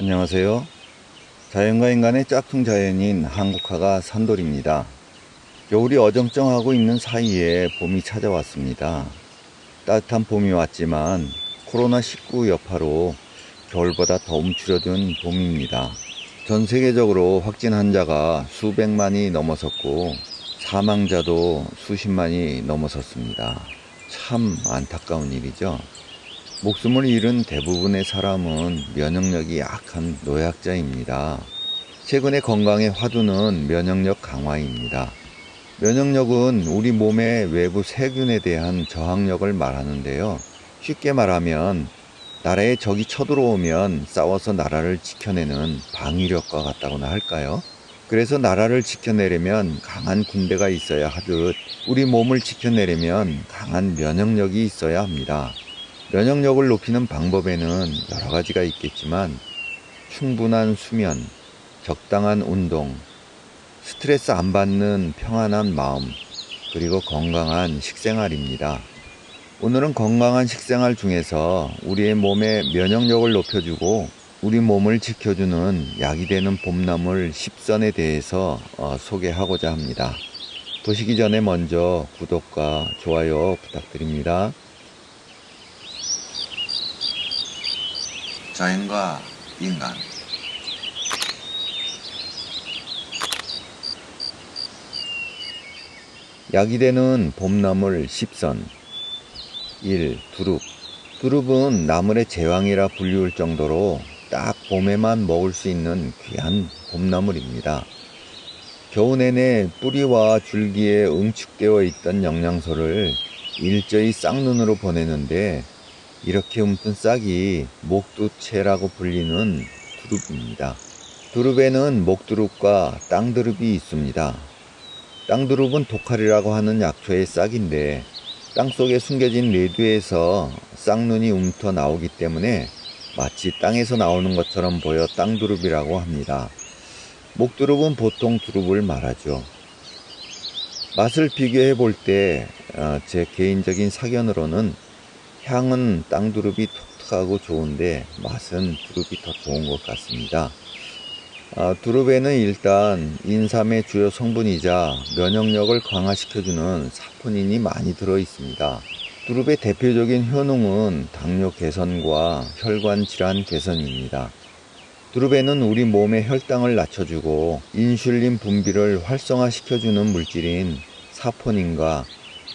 안녕하세요. 자연과 인간의 짝퉁 자연인 한국화가 산돌입니다. 겨울이 어정쩡하고 있는 사이에 봄이 찾아왔습니다. 따뜻한 봄이 왔지만 코로나19 여파로 겨울보다 더 움츠려든 봄입니다. 전 세계적으로 확진 환자가 수백만이 넘어섰고 사망자도 수십만이 넘어섰습니다. 참 안타까운 일이죠. 목숨을 잃은 대부분의 사람은 면역력이 약한 노약자입니다. 최근의 건강의 화두는 면역력 강화입니다. 면역력은 우리 몸의 외부 세균에 대한 저항력을 말하는데요. 쉽게 말하면 나라에 적이 쳐들어오면 싸워서 나라를 지켜내는 방위력과 같다고나 할까요? 그래서 나라를 지켜내려면 강한 군대가 있어야 하듯 우리 몸을 지켜내려면 강한 면역력이 있어야 합니다. 면역력을 높이는 방법에는 여러 가지가 있겠지만 충분한 수면, 적당한 운동, 스트레스 안 받는 평안한 마음, 그리고 건강한 식생활입니다. 오늘은 건강한 식생활 중에서 우리의 몸의 면역력을 높여주고 우리 몸을 지켜주는 약이 되는 봄나물 10선에 대해서 어, 소개하고자 합니다. 보시기 전에 먼저 구독과 좋아요 부탁드립니다. 자연과 인간 약이 되는 봄나물 10선 1. 두릅 두릅은 나물의 제왕이라 불리울 정도로 딱 봄에만 먹을 수 있는 귀한 봄나물입니다. 겨우 내내 뿌리와 줄기에 응축되어 있던 영양소를 일제히 쌍눈으로 보내는데 이렇게 움튼 싹이 목두채라고 불리는 두릅입니다. 두릅에는 목두릅과 땅두릅이 있습니다. 땅두릅은 독칼이라고 하는 약초의 싹인데 땅속에 숨겨진 레두에서 쌍눈이 움터 나오기 때문에 마치 땅에서 나오는 것처럼 보여 땅두릅이라고 합니다. 목두릅은 보통 두릅을 말하죠. 맛을 비교해 볼 때 제 개인적인 사견으로는 향은 땅두릅이 톡톡하고 좋은데 맛은 두릅이 더 좋은 것 같습니다. 아, 두릅에는 일단 인삼의 주요 성분이자 면역력을 강화시켜주는 사포닌이 많이 들어 있습니다. 두릅의 대표적인 효능은 당뇨 개선과 혈관 질환 개선입니다. 두릅에는 우리 몸의 혈당을 낮춰주고 인슐린 분비를 활성화시켜주는 물질인 사포닌과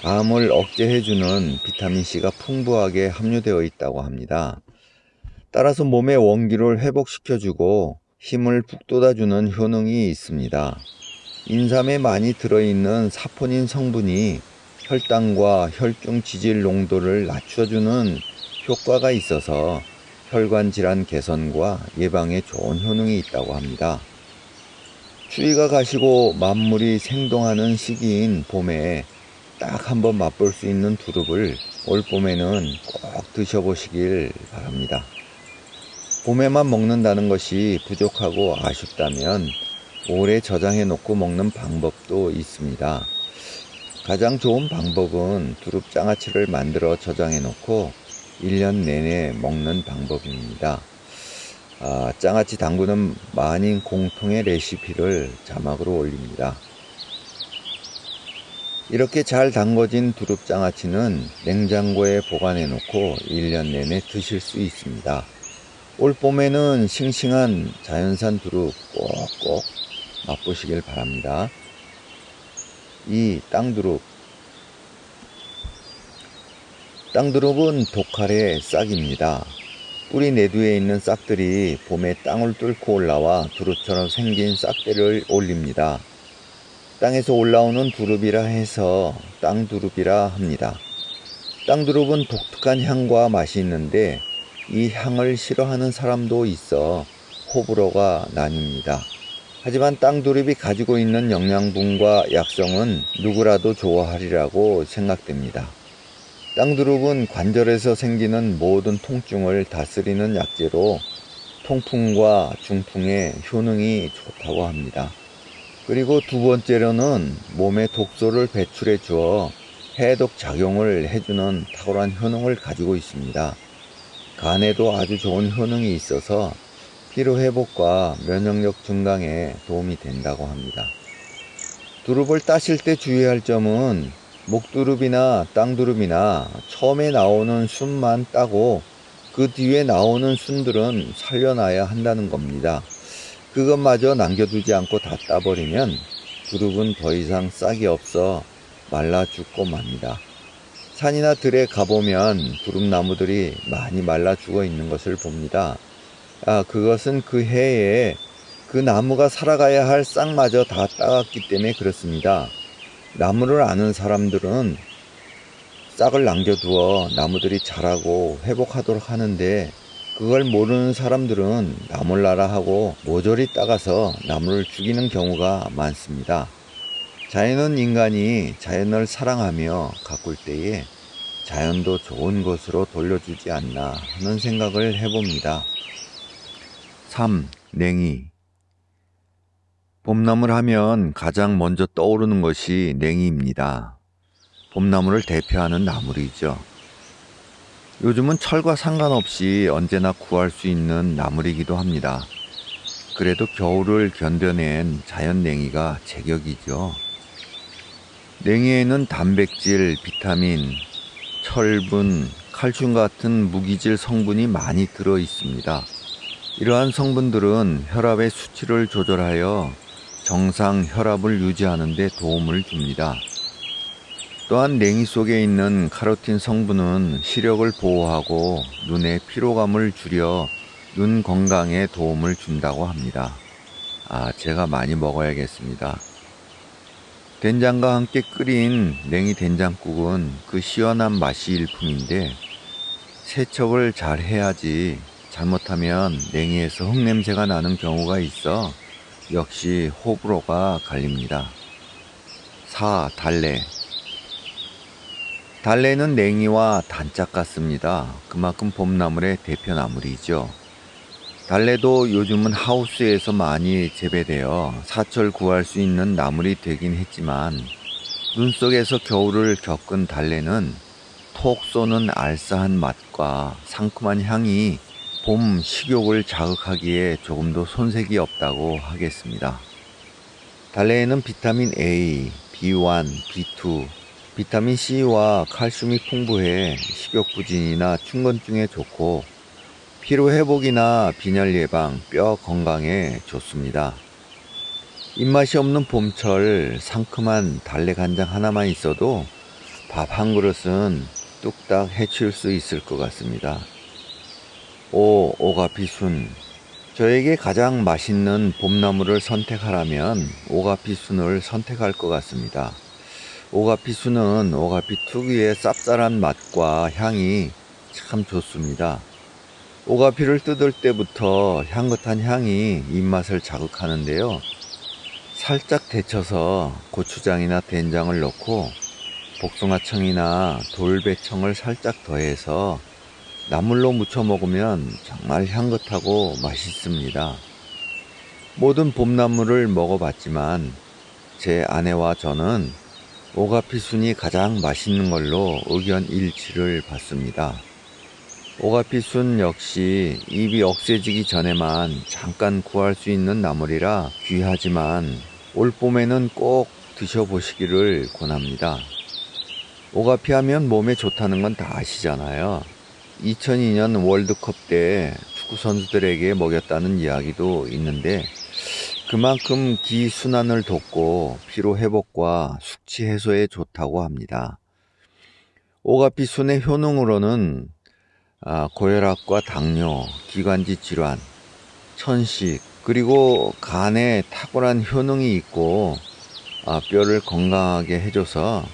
암을 억제해주는 비타민C가 풍부하게 함유되어 있다고 합니다. 따라서 몸의 원기를 회복시켜주고 힘을 북돋아주는 효능이 있습니다. 인삼에 많이 들어있는 사포닌 성분이 혈당과 혈중 지질 농도를 낮춰주는 효과가 있어서 혈관 질환 개선과 예방에 좋은 효능이 있다고 합니다. 추위가 가시고 만물이 생동하는 시기인 봄에 딱 한번 맛볼 수 있는 두릅을 올 봄에는 꼭 드셔보시길 바랍니다. 봄에만 먹는다는 것이 부족하고 아쉽다면 오래 저장해 놓고 먹는 방법도 있습니다. 가장 좋은 방법은 두릅 장아찌를 만들어 저장해 놓고 1년 내내 먹는 방법입니다. 아, 장아찌 담그는 만인 공통의 레시피를 자막으로 올립니다. 이렇게 잘 담궈진 두릅장아찌는 냉장고에 보관해 놓고 1년 내내 드실 수 있습니다. 올 봄에는 싱싱한 자연산 두릅 꼭꼭 맛보시길 바랍니다. 이 땅두릅 땅두릅은 독칼의 싹입니다. 뿌리 내두에 있는 싹들이 봄에 땅을 뚫고 올라와 두릅처럼 생긴 싹대를 올립니다. 땅에서 올라오는 두릅이라 해서 땅두릅이라 합니다. 땅두릅은 독특한 향과 맛이 있는데 이 향을 싫어하는 사람도 있어 호불호가 나뉩니다. 하지만 땅두릅이 가지고 있는 영양분과 약성은 누구라도 좋아하리라고 생각됩니다. 땅두릅은 관절에서 생기는 모든 통증을 다스리는 약재로 통풍과 중풍에 효능이 좋다고 합니다. 그리고 두 번째로는 몸에 독소를 배출해 주어 해독 작용을 해주는 탁월한 효능을 가지고 있습니다. 간에도 아주 좋은 효능이 있어서 피로 회복과 면역력 증강에 도움이 된다고 합니다. 두릅을 따실 때 주의할 점은 목두릅이나 땅두릅이나 처음에 나오는 순만 따고 그 뒤에 나오는 순들은 살려놔야 한다는 겁니다. 그것마저 남겨두지 않고 다 따버리면 두릅은 더 이상 싹이 없어 말라 죽고 맙니다. 산이나 들에 가보면 두릅나무들이 많이 말라 죽어 있는 것을 봅니다. 아, 그것은 그 해에 그 나무가 살아가야 할 싹마저 다 따갔기 때문에 그렇습니다. 나무를 아는 사람들은 싹을 남겨두어 나무들이 자라고 회복하도록 하는데 그걸 모르는 사람들은 나몰라라 하고 모조리 따가서 나무를 죽이는 경우가 많습니다. 자연은 인간이 자연을 사랑하며 가꿀 때에 자연도 좋은 곳으로 돌려주지 않나 하는 생각을 해봅니다. 3. 냉이 봄나물 하면 가장 먼저 떠오르는 것이 냉이입니다. 봄나물을 대표하는 나물이죠. 요즘은 철과 상관없이 언제나 구할 수 있는 나물이기도 합니다. 그래도 겨울을 견뎌낸 자연 냉이가 제격이죠. 냉이에는 단백질, 비타민, 철분, 칼슘 같은 무기질 성분이 많이 들어 있습니다. 이러한 성분들은 혈압의 수치를 조절하여 정상 혈압을 유지하는 데 도움을 줍니다. 또한 냉이 속에 있는 카로틴 성분은 시력을 보호하고 눈의 피로감을 줄여 눈 건강에 도움을 준다고 합니다. 아, 제가 많이 먹어야겠습니다. 된장과 함께 끓인 냉이 된장국은 그 시원한 맛이 일품인데 세척을 잘 해야지 잘못하면 냉이에서 흙냄새가 나는 경우가 있어 역시 호불호가 갈립니다. 4. 달래 달래는 냉이와 단짝 같습니다. 그만큼 봄나물의 대표 나물이죠. 달래도 요즘은 하우스에서 많이 재배되어 사철 구할 수 있는 나물이 되긴 했지만 눈 속에서 겨울을 겪은 달래는 톡 쏘는 알싸한 맛과 상큼한 향이 봄 식욕을 자극하기에 조금도 손색이 없다고 하겠습니다. 달래에는 비타민 A, B1, B2, 비타민 C와 칼슘이 풍부해 식욕 부진이나 충곤증에 좋고 피로 회복이나 빈혈 예방, 뼈 건강에 좋습니다. 입맛이 없는 봄철 상큼한 달래 간장 하나만 있어도 밥 한 그릇은 뚝딱 해치울 수 있을 것 같습니다. 오, 오가피순. 저에게 가장 맛있는 봄나물을 선택하라면 오가피순을 선택할 것 같습니다. 오가피순은 오가피 특유의 쌉쌀한 맛과 향이 참 좋습니다. 오가피를 뜯을 때부터 향긋한 향이 입맛을 자극하는데요. 살짝 데쳐서 고추장이나 된장을 넣고 복숭아청이나 돌배청을 살짝 더해서 나물로 무쳐 먹으면 정말 향긋하고 맛있습니다. 모든 봄나물을 먹어봤지만 제 아내와 저는 오가피순이 가장 맛있는 걸로 의견 일치를 받습니다. 오가피순 역시 입이 억세지기 전에만 잠깐 구할 수 있는 나물이라 귀하지만 올 봄에는 꼭 드셔보시기를 권합니다. 오가피 하면 몸에 좋다는 건 다 아시잖아요. 2002년 월드컵 때 축구 선수들에게 먹였다는 이야기도 있는데 그만큼 기순환을 돕고 피로 회복과 숙취 해소에 좋다고 합니다. 오가피순의 효능으로는 아, 고혈압과 당뇨, 기관지 질환, 천식, 그리고 간에 탁월한 효능이 있고 아, 뼈를 건강하게 해줘서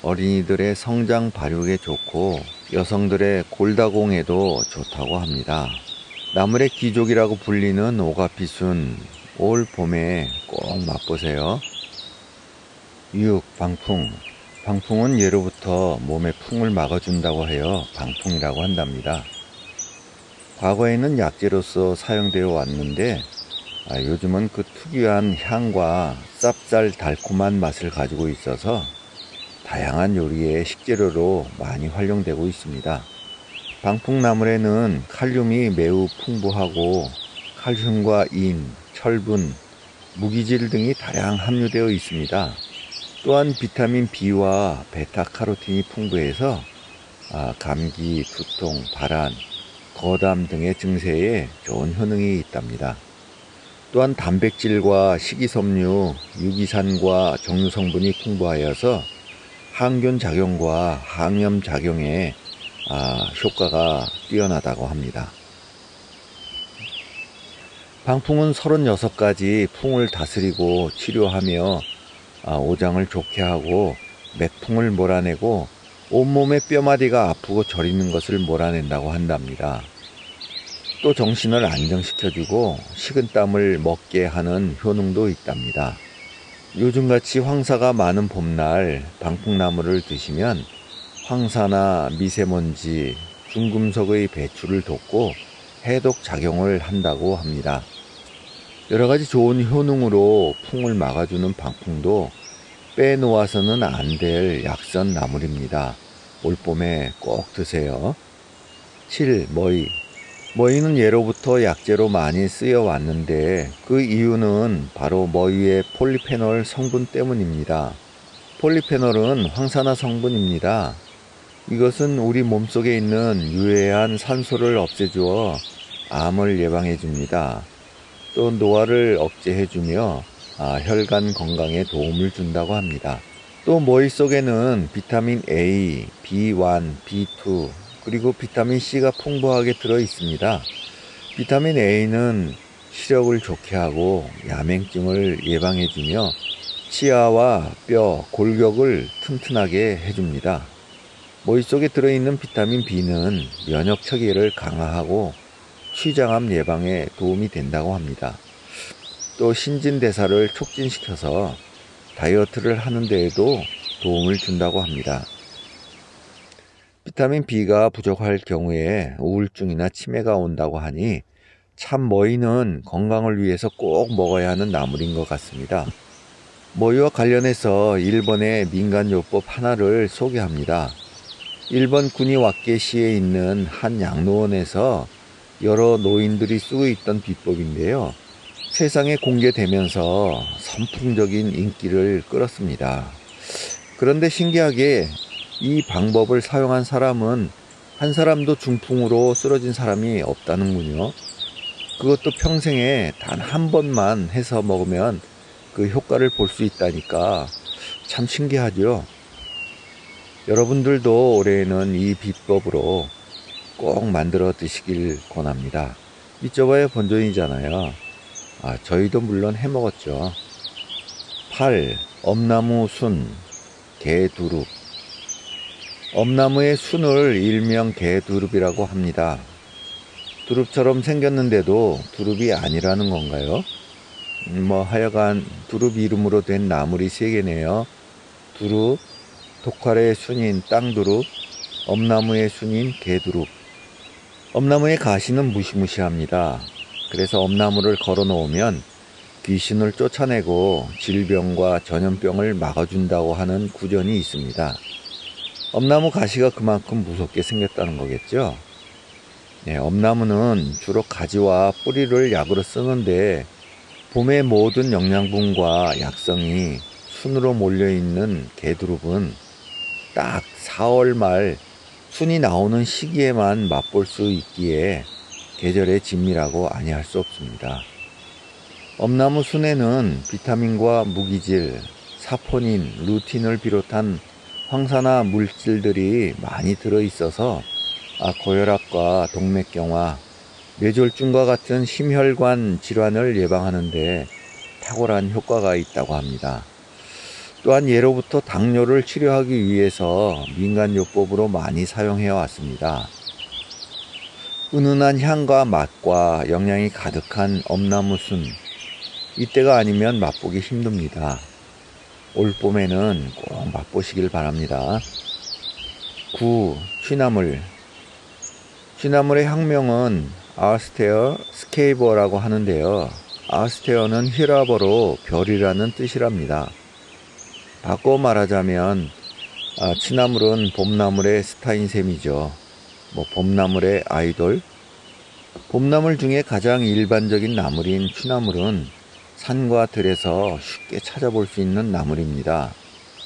어린이들의 성장 발육에 좋고 여성들의 골다공에도 좋다고 합니다. 나물의 귀족이라고 불리는 오가피순 올 봄에 꼭 맛보세요. 6. 방풍 방풍은 예로부터 몸의 풍을 막아준다고 하여 방풍이라고 한답니다. 과거에는 약재로서 사용되어 왔는데 아, 요즘은 그 특유한 향과 쌉쌀 달콤한 맛을 가지고 있어서 다양한 요리의 식재료로 많이 활용되고 있습니다. 방풍나물에는 칼륨이 매우 풍부하고 칼슘과 인, 철분, 무기질 등이 다량 함유되어 있습니다. 또한 비타민 B와 베타카로틴이 풍부해서 아, 감기, 두통, 발한, 거담 등의 증세에 좋은 효능이 있답니다. 또한 단백질과 식이섬유, 유기산과 정유 성분이 풍부하여서 항균 작용과 항염 작용에 아, 효과가 뛰어나다고 합니다. 방풍은 36가지 풍을 다스리고 치료하며 아, 오장을 좋게 하고 맥풍을 몰아내고 온몸의 뼈마디가 아프고 저리는 것을 몰아낸다고 한답니다. 또 정신을 안정시켜주고 식은땀을 먹게 하는 효능도 있답니다. 요즘같이 황사가 많은 봄날 방풍나무를 드시면 황사나 미세먼지, 중금속의 배출을 돕고 해독 작용을 한다고 합니다. 여러 가지 좋은 효능으로 풍을 막아주는 방풍도 빼놓아서는 안 될 약선 나물입니다. 올봄에 꼭 드세요. 7. 머위 머위는 예로부터 약재로 많이 쓰여 왔는데 그 이유는 바로 머위의 폴리페놀 성분 때문입니다. 폴리페놀은 황산화 성분입니다. 이것은 우리 몸속에 있는 유해한 산소를 없애주어 암을 예방해 줍니다. 또 노화를 억제해 주며 아, 혈관 건강에 도움을 준다고 합니다. 또 머위 속에는 비타민 A, B1, B2, 그리고 비타민 C가 풍부하게 들어 있습니다. 비타민 A는 시력을 좋게 하고 야맹증을 예방해 주며 치아와 뼈, 골격을 튼튼하게 해줍니다. 머릿 속에 들어있는 비타민 B는 면역 체계를 강화하고 취장암 예방에 도움이 된다고 합니다. 또 신진대사를 촉진시켜서 다이어트를 하는 데에도 도움을 준다고 합니다. 비타민 B가 부족할 경우에 우울증이나 치매가 온다고 하니 참 머위는 건강을 위해서 꼭 먹어야 하는 나물인 것 같습니다. 머위와 관련해서 일본의 민간요법 하나를 소개합니다. 일본 군이와케시에 있는 한 양로원에서 여러 노인들이 쓰고 있던 비법인데요. 세상에 공개되면서 선풍적인 인기를 끌었습니다. 그런데 신기하게 이 방법을 사용한 사람은 한 사람도 중풍으로 쓰러진 사람이 없다는군요. 그것도 평생에 단 한 번만 해서 먹으면 그 효과를 볼 수 있다니까 참 신기하죠. 여러분들도 올해에는 이 비법으로 꼭 만들어 드시길 권합니다. 이쪽봐야 본전이잖아요. 아, 저희도 물론 해 먹었죠. 8. 엄나무 순, 개두릅. 엄나무의 순을 일명 개두릅이라고 합니다. 두릅처럼 생겼는데도 두릅이 아니라는 건가요? 음, 뭐 하여간 두릅 이름으로 된 나물이 세 개네요. 두릅, 독활의 순인 땅두릅, 엄나무의 순인 개두릅. 엄나무의 가시는 무시무시합니다. 그래서 엄나무를 걸어 놓으면 귀신을 쫓아내고 질병과 전염병을 막아준다고 하는 구전이 있습니다. 엄나무 가시가 그만큼 무섭게 생겼다는 거겠죠. 네, 엄나무는 주로 가지와 뿌리를 약으로 쓰는데 봄의 모든 영양분과 약성이 순으로 몰려있는 개두릅은 딱 4월 말 순이 나오는 시기에만 맛볼 수 있기에 계절의 진미라고 아니할 수 없습니다. 엄나무 순에는 비타민과 무기질, 사포닌, 루틴을 비롯한 황산화 물질들이 많이 들어있어서 아, 고혈압과 동맥경화, 뇌졸중과 같은 심혈관 질환을 예방하는데 탁월한 효과가 있다고 합니다. 또한 예로부터 당뇨를 치료하기 위해서 민간요법으로 많이 사용해 왔습니다. 은은한 향과 맛과 영양이 가득한 엄나무순 이때가 아니면 맛보기 힘듭니다. 올 봄에는 꼭 맛보시길 바랍니다. 9. 취나물 취나물의 학명은 아스테어 스케이버라고 하는데요. 아스테어는 히라버로 별이라는 뜻이랍니다. 바꿔 말하자면 아, 취나물은 봄나물의 스타인 셈이죠. 뭐 봄나물의 아이돌. 봄나물 중에 가장 일반적인 나물인 취나물은 산과 들에서 쉽게 찾아볼 수 있는 나물입니다.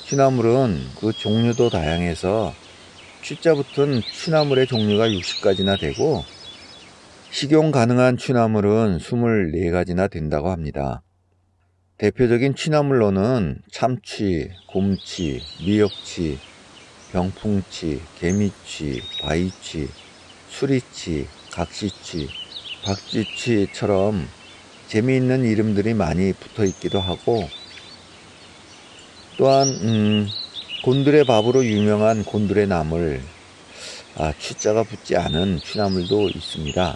취나물은 그 종류도 다양해서 취자 붙은 취나물의 종류가 60가지나 되고 식용 가능한 취나물은 24가지나 된다고 합니다. 대표적인 취나물로는 참취, 곰취, 미역취, 병풍취, 개미취, 바위취, 수리취, 각시취, 박쥐취처럼 재미있는 이름들이 많이 붙어 있기도 하고 또한 음, 곤드레 밥으로 유명한 곤드레 나물 아, 취자가 붙지 않은 취나물도 있습니다.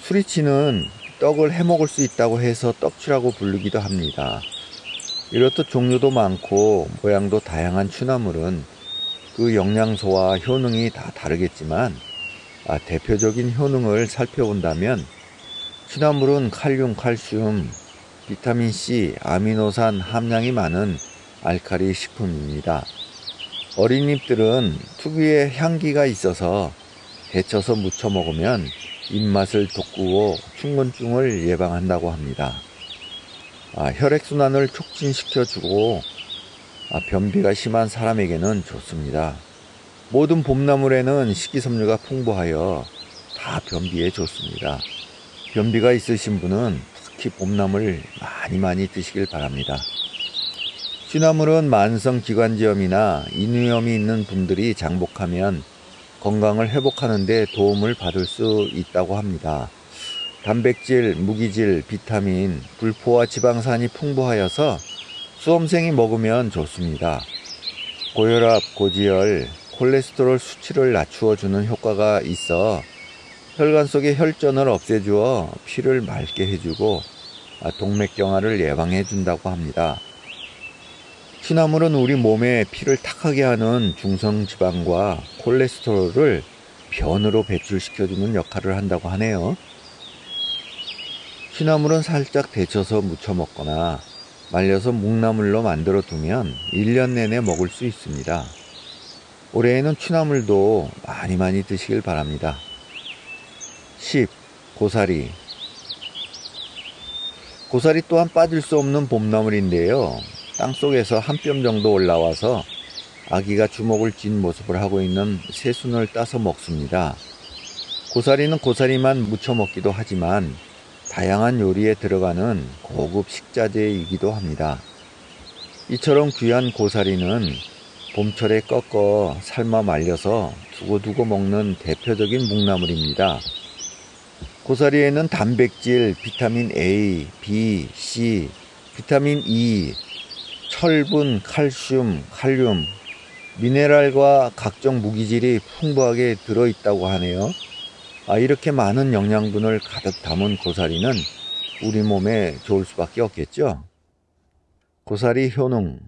수리치는 떡을 해 먹을 수 있다고 해서 떡치라고 부르기도 합니다. 이렇듯 종류도 많고 모양도 다양한 취나물은 그 영양소와 효능이 다 다르겠지만 아, 대표적인 효능을 살펴본다면 취나물은 칼륨, 칼슘, 비타민C, 아미노산 함량이 많은 알칼리 식품입니다. 어린 잎들은 특유의 향기가 있어서 데쳐서 무쳐 먹으면 입맛을 돋구어 충곤증을 예방한다고 합니다. 아, 혈액순환을 촉진시켜주고 아, 변비가 심한 사람에게는 좋습니다. 모든 봄나물에는 식이섬유가 풍부하여 다 변비에 좋습니다. 변비가 있으신 분은 특히 봄나물 많이 많이 드시길 바랍니다. 취나물은 만성기관지염이나 인후염이 있는 분들이 장복하면 건강을 회복하는 데 도움을 받을 수 있다고 합니다. 단백질, 무기질, 비타민, 불포화 지방산이 풍부하여서 수험생이 먹으면 좋습니다. 고혈압, 고지혈, 콜레스테롤 수치를 낮추어 주는 효과가 있어 혈관 속의 혈전을 없애주어 피를 맑게 해주고 동맥경화를 예방해 준다고 합니다. 취나물은 우리 몸에 피를 탁하게 하는 중성지방과 콜레스테롤을 변으로 배출시켜주는 역할을 한다고 하네요. 취나물은 살짝 데쳐서 무쳐 먹거나 말려서 묵나물로 만들어 두면 1년 내내 먹을 수 있습니다. 올해에는 취나물도 많이 많이 드시길 바랍니다. 10. 고사리 고사리 또한 빠질 수 없는 봄나물인데요. 땅속에서 한 뼘 정도 올라와서 아기가 주먹을 쥔 모습을 하고 있는 새순을 따서 먹습니다. 고사리는 고사리만 무쳐 먹기도 하지만 다양한 요리에 들어가는 고급 식자재이기도 합니다. 이처럼 귀한 고사리는 봄철에 꺾어 삶아 말려서 두고두고 먹는 대표적인 묵나물입니다. 고사리에는 단백질, 비타민 A, B, C, 비타민 E, 철분, 칼슘, 칼륨, 미네랄과 각종 무기질이 풍부하게 들어있다고 하네요. 아, 이렇게 많은 영양분을 가득 담은 고사리는 우리 몸에 좋을 수밖에 없겠죠. 고사리 효능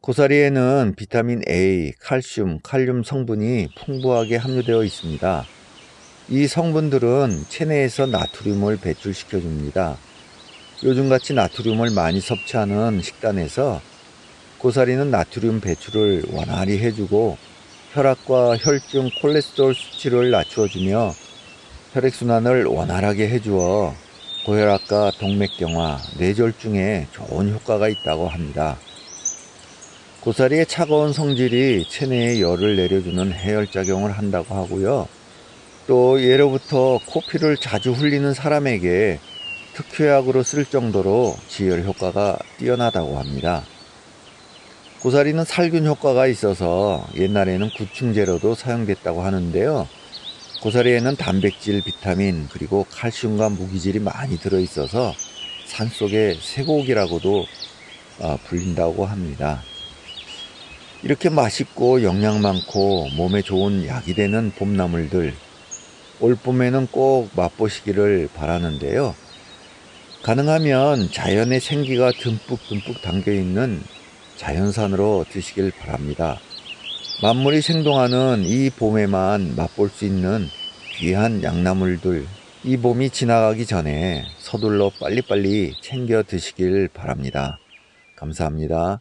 고사리에는 비타민 A, 칼슘, 칼륨 성분이 풍부하게 함유되어 있습니다. 이 성분들은 체내에서 나트륨을 배출시켜 줍니다. 요즘같이 나트륨을 많이 섭취하는 식단에서 고사리는 나트륨 배출을 원활히 해주고 혈압과 혈중 콜레스테롤 수치를 낮추어주며 혈액순환을 원활하게 해주어 고혈압과 동맥경화, 뇌졸중에 좋은 효과가 있다고 합니다. 고사리의 차가운 성질이 체내에 열을 내려주는 해열작용을 한다고 하고요. 또 예로부터 코피를 자주 흘리는 사람에게 특효약으로 쓸 정도로 지혈 효과가 뛰어나다고 합니다. 고사리는 살균 효과가 있어서 옛날에는 구충제로도 사용됐다고 하는데요. 고사리에는 단백질, 비타민, 그리고 칼슘과 무기질이 많이 들어있어서 산속의 쇠고기라고도 어, 불린다고 합니다. 이렇게 맛있고 영양 많고 몸에 좋은 약이 되는 봄나물들 올 봄에는 꼭 맛보시기를 바라는데요. 가능하면 자연의 생기가 듬뿍듬뿍 담겨있는 자연산으로 드시길 바랍니다. 만물이 생동하는 이 봄에만 맛볼 수 있는 귀한 양나물들 이 봄이 지나가기 전에 서둘러 빨리빨리 챙겨 드시길 바랍니다. 감사합니다.